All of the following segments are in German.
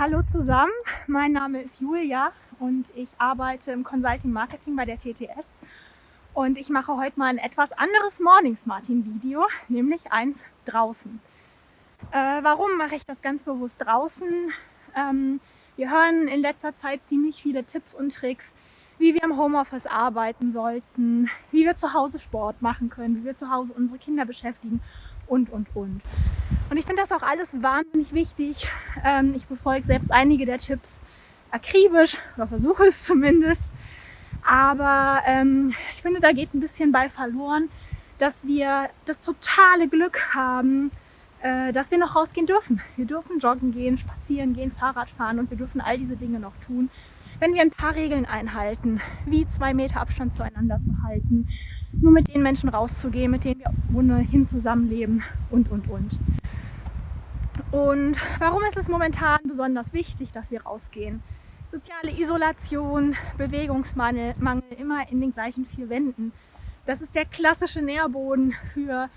Hallo zusammen, mein Name ist Julia und ich arbeite im Consulting Marketing bei der TTS und ich mache heute mal ein etwas anderes Mornings Martin Video, nämlich eins draußen. Äh, warum mache ich das ganz bewusst draußen? Ähm, wir hören in letzter Zeit ziemlich viele Tipps und Tricks, wie wir im Homeoffice arbeiten sollten, wie wir zu Hause Sport machen können, wie wir zu Hause unsere Kinder beschäftigen und, und, und. Und ich finde das auch alles wahnsinnig wichtig. Ähm, ich befolge selbst einige der Tipps akribisch oder versuche es zumindest. Aber ähm, ich finde, da geht ein bisschen bei verloren, dass wir das totale Glück haben, äh, dass wir noch rausgehen dürfen. Wir dürfen joggen gehen, spazieren gehen, Fahrrad fahren und wir dürfen all diese Dinge noch tun, wenn wir ein paar Regeln einhalten, wie zwei Meter Abstand zueinander zu halten, nur mit den Menschen rauszugehen, mit denen wir ohnehin zusammenleben und, und, und. Und warum ist es momentan besonders wichtig, dass wir rausgehen? Soziale Isolation, Bewegungsmangel, Mangel, immer in den gleichen vier Wänden. Das ist der klassische Nährboden für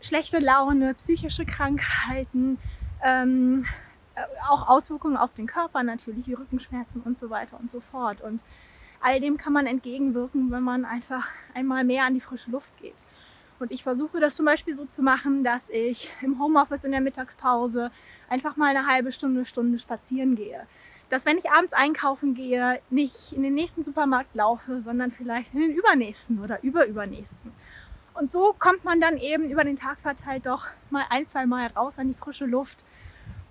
schlechte Laune, psychische Krankheiten, ähm, äh, auch Auswirkungen auf den Körper natürlich, wie Rückenschmerzen und so weiter und so fort. Und all dem kann man entgegenwirken, wenn man einfach einmal mehr an die frische Luft geht. Und ich versuche das zum Beispiel so zu machen, dass ich im Homeoffice in der Mittagspause einfach mal eine halbe Stunde, Stunde spazieren gehe. Dass wenn ich abends einkaufen gehe, nicht in den nächsten Supermarkt laufe, sondern vielleicht in den übernächsten oder überübernächsten. Und so kommt man dann eben über den Tag verteilt doch mal ein, zwei Mal raus an die frische Luft.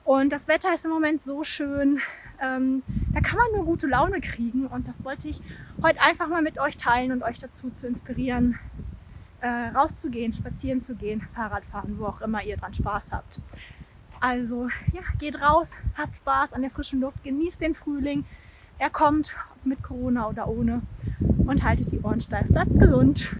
Und das Wetter ist im Moment so schön, ähm, da kann man nur gute Laune kriegen. Und das wollte ich heute einfach mal mit euch teilen und euch dazu zu inspirieren, äh, rauszugehen, spazieren zu gehen, Fahrrad fahren, wo auch immer ihr dran Spaß habt. Also ja, geht raus, habt Spaß an der frischen Luft, genießt den Frühling. Er kommt, mit Corona oder ohne. Und haltet die Ohren steif, bleibt gesund.